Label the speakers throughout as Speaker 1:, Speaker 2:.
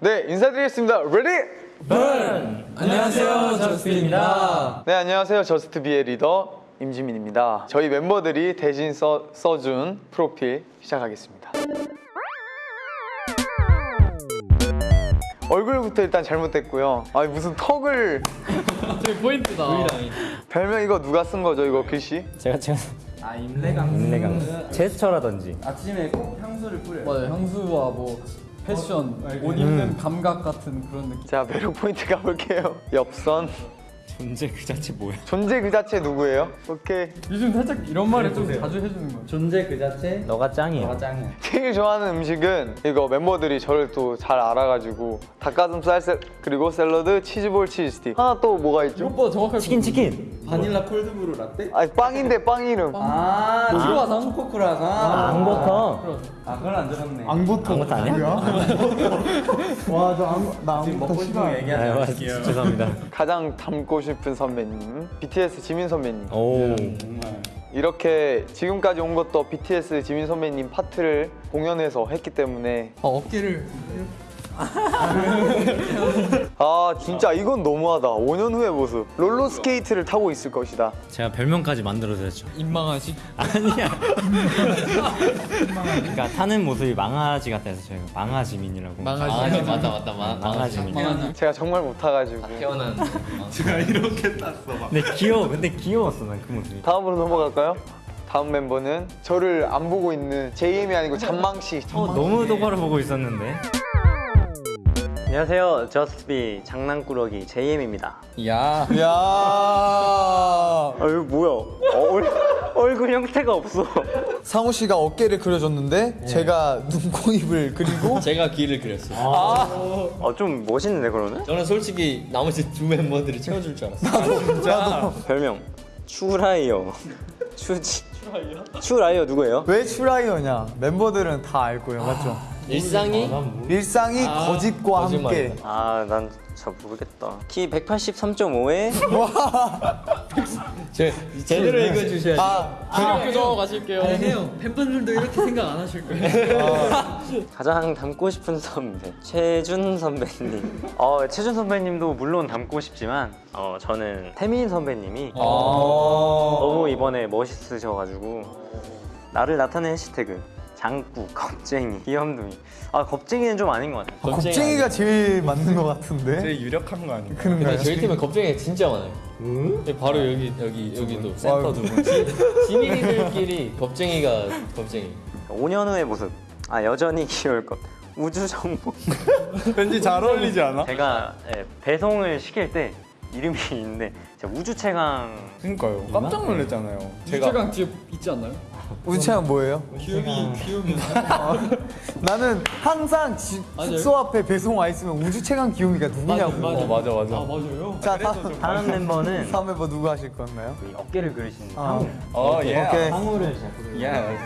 Speaker 1: 네, 인사드리겠습니다. Ready?
Speaker 2: 안녕하세요 저스트비입니다
Speaker 1: 네, 안녕하세요. 저스트비의 리더 임지민입니다. 저희 멤버들이 대신 써, 써준 프로필 시작하겠습니다. 얼굴부터 일단 잘못됐고요. 아니 무슨 턱을
Speaker 2: 저기 포인트다
Speaker 1: 별명 이거 누가 쓴 거죠? 이거 글씨?
Speaker 3: 제가 제가
Speaker 2: 아 임내강
Speaker 3: 인내강 제스처라든지
Speaker 2: 아침에 꼭 향수를 뿌려요 맞아요 향수와 뭐 패션 옷 입는 감각 같은 그런 느낌.
Speaker 1: 자 매력 포인트 가볼게요. 엽선
Speaker 3: 존재 그 자체 뭐야?
Speaker 1: 존재 그 자체 누구예요? 오케이.
Speaker 2: 요즘 살짝 이런 말을 좀 자주 해주는 거예요
Speaker 4: 존재 그 자체
Speaker 3: 너가 짱이야.
Speaker 4: 너가 짱이야
Speaker 1: 제일 좋아하는 음식은 이거 멤버들이 저를 또 잘 알아가지고 닭가슴살 샐 그리고 샐러드 치즈볼 치즈스틱 하나 또 뭐가 있죠?
Speaker 2: 이것보다 정확할
Speaker 3: 치킨 치킨.
Speaker 4: 바닐라 cold brew 라떼?
Speaker 1: 아니 빵인데 빵 이름
Speaker 4: 아
Speaker 2: 크루아상?
Speaker 4: 초코 크루아상
Speaker 3: 앙버터.
Speaker 4: 아 그건 안 들었네
Speaker 5: 앙버터
Speaker 3: 앙버터 아니야?
Speaker 5: 와저나
Speaker 4: 지금 먹고 싶은 거
Speaker 3: 아,
Speaker 4: 얘기하지
Speaker 3: 죄송합니다.
Speaker 1: 가장 닮고 싶은 선배님 BTS 지민 선배님.
Speaker 3: 오.
Speaker 1: 이렇게 지금까지 온 것도 BTS 지민 선배님 파트를 공연해서 했기 때문에
Speaker 2: 아, 어깨를
Speaker 1: 아 진짜 이건 너무하다 5년 후의 모습 롤러스케이트를 타고 있을 것이다
Speaker 3: 제가 별명까지 만들어드렸죠.
Speaker 2: 입망하지
Speaker 3: 아니야. 그러니까 타는 모습이 망아지 해서 저희가 망아지민이라고.
Speaker 2: 망하지
Speaker 6: 맞다 맞다 마,
Speaker 3: 망아지민.
Speaker 2: 망하지
Speaker 1: 제가 정말 못 타가지고
Speaker 6: 태어난
Speaker 3: 근데 귀여워. 근데 귀여웠어 난 그 모습이.
Speaker 1: 다음으로 넘어갈까요? 다음 멤버는 저를 안 보고 있는 JM이 아니고 잔망씨
Speaker 3: 어, 너무 똑바로 보고 있었는데.
Speaker 7: 안녕하세요. 저스비 장난꾸러기 JM입니다.
Speaker 5: 야야
Speaker 7: 아, 이거 뭐야? 얼, 얼굴 형태가 없어.
Speaker 5: 상호 씨가 어깨를 그려줬는데 제가 눈 코 입을 그리고
Speaker 6: 제가 귀를 그렸어요
Speaker 7: 어, 좀 멋있는데, 그러면?
Speaker 6: 저는 솔직히 나머지 두 멤버들이 채워줄 줄 알았어요
Speaker 7: 별명, 추라이어. 추지. 추라이어 누구예요?
Speaker 5: 왜 추라이어냐 멤버들은 다 알고요 맞죠?
Speaker 6: 일상이
Speaker 5: 일상이 거짓과 함께.
Speaker 7: 아, 난 잘 모르겠다. 키 183.5에
Speaker 6: 제, 제대로 읽어주셔야지
Speaker 2: 학교 저 가실게요 해요 팬분들도 이렇게 생각 안 하실 거예요
Speaker 7: 가장 닮고 싶은 선배. 최준 선배님. 어, 최준 선배님도 물론 닮고 싶지만, 어, 저는 태민 선배님이 너무 이번에 멋있으셔가지고, 나를 나타낸 해시태그. 장구, 겁쟁이, 귀염둥이. 아, 겁쟁이는 좀 아닌 것 같아요.
Speaker 5: 아, 겁쟁이가 제일 맞는 것 같은데
Speaker 4: 제일 유력한 거 아닌가?
Speaker 5: 그런가요?
Speaker 6: 저희 팀은 겁쟁이가 진짜 많아요 네, 바로 여기 여기 여기도 센터 두 분. 지민이들끼리 겁쟁이가 겁쟁이
Speaker 7: 5년 후의 모습. 아 여전히 귀여울 것. 우주 정보.
Speaker 4: 왠지 잘 어울리지 않아?
Speaker 7: 제가 예, 배송을 시킬 때 이름이 있는데 우주 최강.
Speaker 4: 그러니까요 깜짝 놀랐잖아요
Speaker 2: 유채강 뒤에 있지 않나요?
Speaker 5: 우주체험 뭐예요?
Speaker 2: 귀요미 귀요미.
Speaker 5: 나는 항상 지-. 숙소 앞에 배송 와 있으면 우주체감 귀요미가 누구냐고.
Speaker 4: 어 맞아 맞아.
Speaker 2: 아 맞아요?
Speaker 5: 자 다음
Speaker 7: 다른 멤버는?
Speaker 5: 다음 멤버 누구 하실 건가요?
Speaker 7: 이 어깨를 그리시는
Speaker 5: 아.
Speaker 7: 상우.
Speaker 4: 어예
Speaker 5: 오케이
Speaker 8: 예네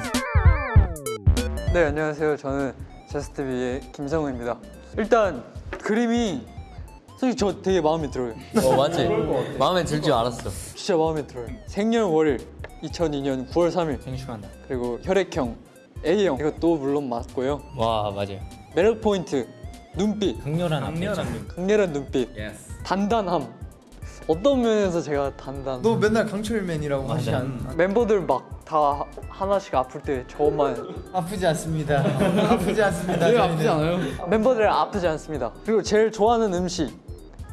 Speaker 8: 안녕하세요. 저는 저스트비의 김성우입니다. 일단 그림이 솔직히 저 되게 마음에 들어요.
Speaker 6: 어 맞지? 마음에 들 줄 알았어.
Speaker 8: 진짜 마음에 들어요. 생년월일 2002년 9월 3일.
Speaker 3: 생축한다.
Speaker 8: 그리고 혈액형 A형. 이것도 물론 맞고요.
Speaker 6: 와 맞아요.
Speaker 8: 매력 포인트 눈빛.
Speaker 3: 강렬한 강렬한
Speaker 8: 강렬한 눈빛. 단단함. 어떤 면에서 제가 단단
Speaker 5: 너 맨날 강철맨이라고 하지 않
Speaker 8: 멤버들 막 다 하나씩 아플 때 저만.
Speaker 5: 아프지 않습니다. 아프지 않습니다
Speaker 2: 왜. 아프지 않아요?
Speaker 8: 멤버들 아프지 않습니다. 그리고 제일 좋아하는 음식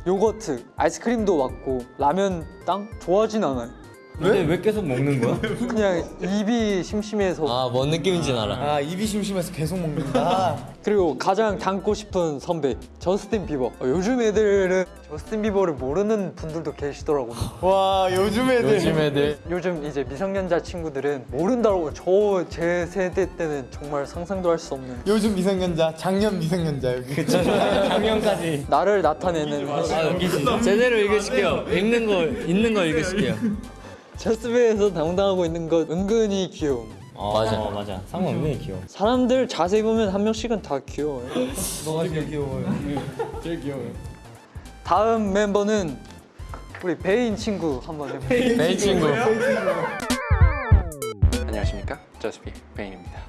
Speaker 8: 요거트, 아이스크림도 맞고 라면 땅? 좋아하진 않아요.
Speaker 3: 근데 왜? 계속 먹는 거야?
Speaker 8: 그냥 입이 심심해서.
Speaker 6: 아 뭔 느낌인지는 알아.
Speaker 5: 아 입이 심심해서 계속 먹는다
Speaker 8: 그리고 가장 닮고 싶은 선배 저스틴 비버. 어, 요즘 애들은 저스틴 비버를 모르는 분들도 계시더라고요.
Speaker 5: 와 요즘 애들.
Speaker 6: 요즘 애들.
Speaker 8: 요즘 이제 미성년자 친구들은 모른다고 저 제 세대 때는 정말 상상도 할 수 없는.
Speaker 5: 요즘 미성년자 작년 미성년자 여기.
Speaker 3: 작년까지.
Speaker 8: 나를 나타내는.
Speaker 6: 제대로 읽으실게요. 읽는 거 있는 거 읽으실게요
Speaker 8: 저스트비에서 당당하고 있는 것 은근히 귀여움.
Speaker 3: 어,
Speaker 6: 맞아.
Speaker 3: 어, 맞아. 상우 은근히 귀여워.
Speaker 8: 사람들 자세히 보면 한 명씩은 다 귀여워요.
Speaker 5: 너가 제일 귀여워요
Speaker 2: 제일 귀여워요
Speaker 8: 다음 멤버는 우리 베인 친구 한번 해볼게요.
Speaker 6: 베인 친구
Speaker 9: 안녕하십니까 저스피 베인입니다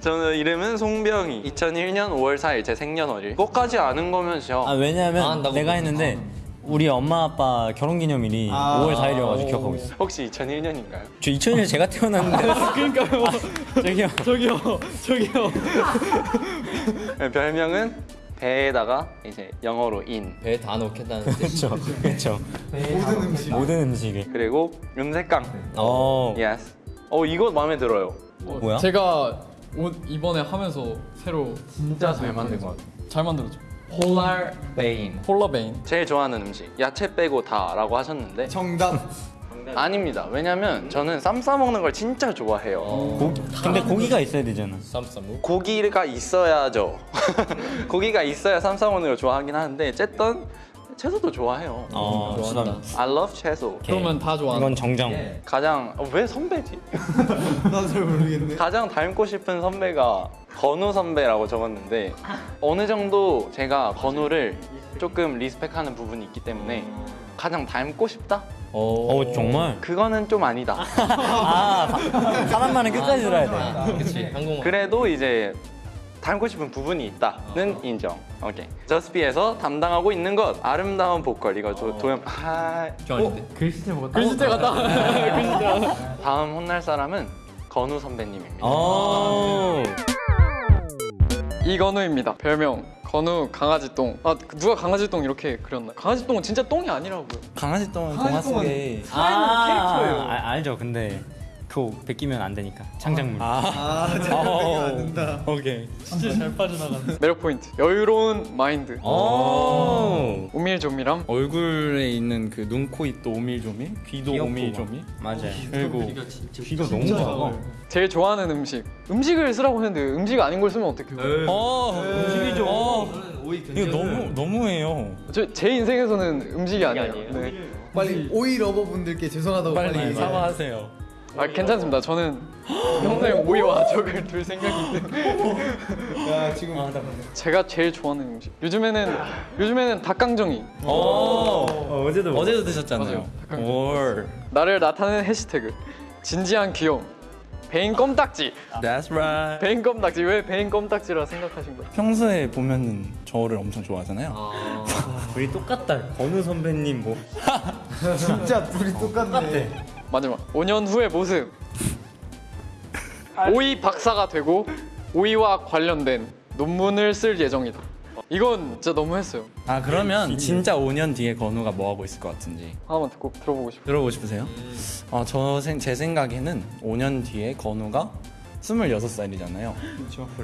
Speaker 4: 저는 이름은 송병희. 2001년 5월 4일 제 생년월일. 그것까지 아는 거면요.
Speaker 7: 아 왜냐면
Speaker 6: 아, 한다고?
Speaker 7: 내가 했는데 우리 엄마 아빠 결혼기념일이 5월 4일이어가지고 기억하고 있어.
Speaker 4: 혹시 2001년인가요?
Speaker 7: 저 2000년 제가 태어났는데. 그러니까요. 저기요.
Speaker 8: 저기요 저기요
Speaker 4: 네, 별명은 배에다가 이제 영어로 in.
Speaker 6: 배에 다 넣겠다는 뜻.
Speaker 7: 그렇죠. 그렇죠. 모든 음식. 모든 음식에.
Speaker 4: 그리고 음색강.
Speaker 7: 어.
Speaker 4: Yes. 어 이거 마음에 들어요.
Speaker 8: 어,
Speaker 7: 뭐야?
Speaker 8: 제가 옷 이번에 하면서 새로
Speaker 6: 진짜 잘 만든 것 같아.
Speaker 8: 잘 만들었죠
Speaker 6: 폴라베인.
Speaker 8: 폴라베인
Speaker 4: 제일 좋아하는 음식 야채 빼고 다 라고 하셨는데
Speaker 1: 정답.
Speaker 4: 아닙니다. 왜냐면 저는 쌈 싸 먹는 걸 진짜 좋아해요.
Speaker 7: 고, 근데 고기가 있어야 되잖아.
Speaker 6: 쌈쌈무.
Speaker 4: 고기가 있어야죠. 고기가 있어야 쌈 싸 먹는 걸 좋아하긴 하는데 어쨌든 채소도 좋아해요.
Speaker 7: 어, 수담.
Speaker 4: I love 채소.
Speaker 8: 그러면 다 좋아하는
Speaker 7: 이건 정정.
Speaker 4: 가장 어, 왜 선배지?
Speaker 1: 나도 잘 모르겠네.
Speaker 4: 가장 닮고 싶은 선배가 건우 선배라고 적었는데 어느 정도 제가 건우를 조금 리스펙하는 부분이 있기 때문에 가장 닮고 싶다?
Speaker 7: 어, 정말.
Speaker 4: 그거는 좀 아니다.
Speaker 7: 아, 사- 사람만은 끝까지 들어야 돼.
Speaker 6: 아, 그렇지. 한국말.
Speaker 4: 그래도 이제 닮고 싶은 부분이 있다는 인정. 오케이. 저스피에서 담당하고 있는 것 아름다운 보컬 이거 조, 도연. 아,
Speaker 8: 글씨체 같다
Speaker 4: 다음 혼날 사람은 건우 선배님입니다.
Speaker 7: 어.
Speaker 8: 이건우입니다 별명 건우 강아지똥 아 누가 강아지똥 이렇게 그렸나 강아지똥은 진짜 똥이 아니라고요
Speaker 3: 강아지 똥은 동화 속에
Speaker 7: 아, 캐릭터예요. 아, 알죠. 근데 그거 베끼면 안 되니까. 창작물.
Speaker 1: 아, 제가 안 된다.
Speaker 3: 오케이.
Speaker 8: 매력 포인트 여유로운 마인드
Speaker 7: 오.
Speaker 8: 오밀조밀함
Speaker 3: 얼굴에 있는 그 눈, 코, 입도 오밀조밀, 귀도 오밀조밀.
Speaker 7: 맞아요.
Speaker 3: 그리고
Speaker 7: 귀가 너무 작아.
Speaker 8: 제일 좋아하는 음식 음식을 쓰라고 했는데 음식 아닌 걸 쓰면 어떡해요
Speaker 3: 어, 음식이죠. 이거 너무 너무해요.
Speaker 8: 저, 제 인생에서는 음식이 아니에요 네.
Speaker 1: 빨리 오이 러버분들께 죄송하다고
Speaker 3: 빨리 사과하세요.
Speaker 8: 아 괜찮습니다 저는 평생 오이와 적을 둘 생각이 있는데
Speaker 1: 야 지금
Speaker 8: 제가 제일 좋아하는 음식 요즘에는 요즘에는 닭강정이
Speaker 3: 어,
Speaker 7: 어제도
Speaker 3: 어제도 드셨잖아요.
Speaker 8: 맞아요.
Speaker 3: 올.
Speaker 8: 나를 나타내는 해시태그 진지한 귀여움 베인 껌딱지
Speaker 3: That's right.
Speaker 8: 베인 껌딱지 왜 베인 껌딱지라 생각하신 거예요?
Speaker 3: 평소에 보면은 저를 엄청 좋아하잖아요.
Speaker 7: 우리 똑같다. 건우 선배님 뭐.
Speaker 1: 진짜 둘이 똑같네.
Speaker 8: 마지막 5년 후의 모습. 오이 박사가 되고 오이와 관련된 논문을 쓸 예정이다. 이건 진짜 너무 했어요.
Speaker 3: 아 그러면 진짜 5년 뒤에 건우가 뭐 하고 있을 것 같은지.
Speaker 8: 하나만 듣고 들어보고 싶어요.
Speaker 3: 들어보고 싶으세요? 어, 저 제 생각에는 5년 뒤에 건우가 26살이잖아요.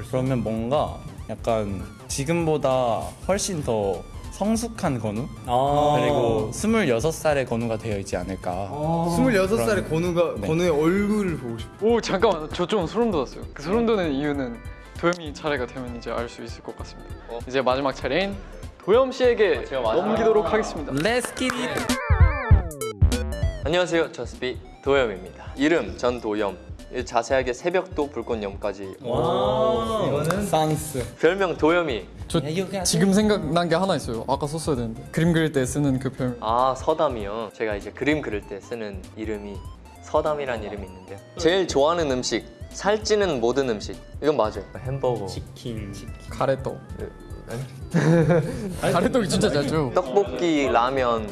Speaker 3: 그러면 뭔가 약간 지금보다 훨씬 더 성숙한 건우?
Speaker 7: 아.
Speaker 3: 그리고 26살의 건우가 되어 있지 않을까.
Speaker 1: 26살의 건우가
Speaker 3: 네.
Speaker 1: 건우의 얼굴을 보고 싶어.
Speaker 8: 오 잠깐만 저 좀 소름 돋았어요 그 소름 돋는 이유는 도겸이 차례가 되면 이제 알 수 있을 것 같습니다 이제 마지막 차례인 도겸 씨에게 넘기도록 하겠습니다
Speaker 3: Let's get it.
Speaker 6: 안녕하세요. 저스비 도염입니다. 이름 전도염. 자세하게 새벽도 불꽃염까지.
Speaker 7: 이거는
Speaker 3: 산스.
Speaker 6: 별명 도염이.
Speaker 8: 저 지금 생각난 게 하나 있어요 아까 썼어야 되는데 그림 그릴 때 쓰는 그 별명
Speaker 6: 아 서담이요. 제가 이제 그림 그릴 때 쓰는 이름이 서담이란 이름이 있는데요. 제일 좋아하는 음식 살찌는 모든 음식. 이건 맞아요. 햄버거.
Speaker 7: 치킨.
Speaker 8: 가래떡 가래떡이 진짜 잘 줘요
Speaker 6: 떡볶이, 라면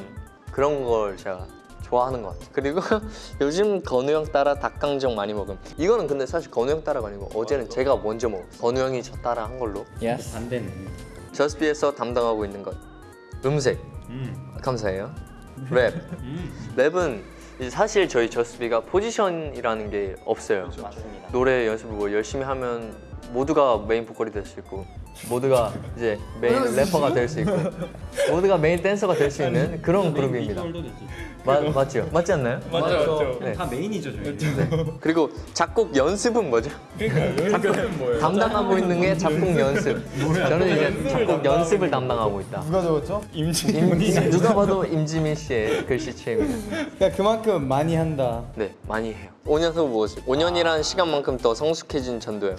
Speaker 6: 그런 걸 제가 좋아하는 것 같아요. 그리고 요즘 건우 형 따라 닭강정 많이 먹음. 이거는 근데 사실 건우 형 따라가 아니고 어제는 제가 먼저 먹었어요. 건우 형이 저 따라 한 걸로.
Speaker 3: Yes.
Speaker 7: 반대네.
Speaker 6: 저스트비에서 담당하고 있는 것 음색
Speaker 7: 음.
Speaker 6: 감사해요. 랩 랩은 이제 사실 저희 저스트비가 포지션이라는 게 없어요.
Speaker 7: 맞습니다.
Speaker 6: 노래 연습을 뭐 열심히 하면 모두가 메인 보컬이 될 수 있고 모두가 이제 메인 래퍼가 될 수 있고 모두가 메인 댄서가 될 수 있는 그런 그룹입니다. 마, 맞죠? 맞지 않나요?
Speaker 8: 맞아요
Speaker 6: 네.
Speaker 7: 다 메인이죠, 저희.
Speaker 6: 그리고 작곡 연습은 뭐죠? 담당하고 있는 게 작곡 연습. 저는 이제 작곡 연습을 담당하고 있다.
Speaker 1: 누가 적었죠?
Speaker 6: 임, 누가 봐도 임지민 씨의 글씨체입니다.
Speaker 3: 그러니까 그만큼 많이 한다.
Speaker 6: 네, 많이 해요. 5년 후 무엇을? 5년이라는 시간만큼 더 성숙해진 전도염.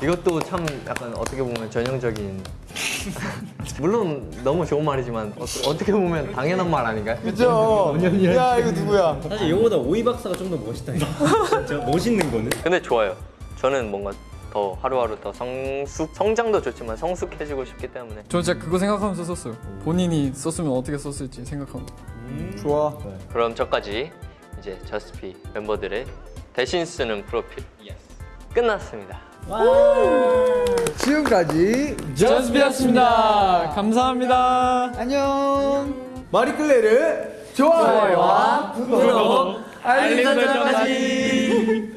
Speaker 6: 이것도 참 약간 어떻게 보면 전형 적인 물론 너무 좋은 말이지만 어, 어떻게 보면 당연한 말 아닌가요?
Speaker 1: 그죠? 야 이거 누구야?
Speaker 7: 사실 이거보다 오이 박사가 좀 더 멋있다니까. 진짜 멋있는 거는.
Speaker 6: 근데 좋아요. 저는 뭔가 더 하루하루 더 성숙 성장도 좋지만 성숙해지고 싶기 때문에
Speaker 8: 저 진짜 그거 생각하면서 썼어요. 본인이 썼으면 어떻게 썼을지 생각하면서.
Speaker 1: 좋아.
Speaker 6: 그럼 저까지 이제 저스피 멤버들의 대신 쓰는 프로필 끝났습니다.
Speaker 1: 지금까지
Speaker 8: 저스비였습니다. 감사합니다.
Speaker 1: 안녕. 마리클레르 좋아요와 구독, 알림 설정까지.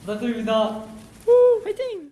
Speaker 5: 부탁드립니다. 화이팅!